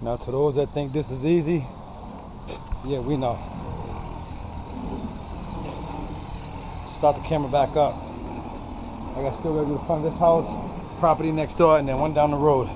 Now to those that think this is easy, yeah, we know. Start the camera back up. I got still gotta do the front of this house, property next door, and then one down the road.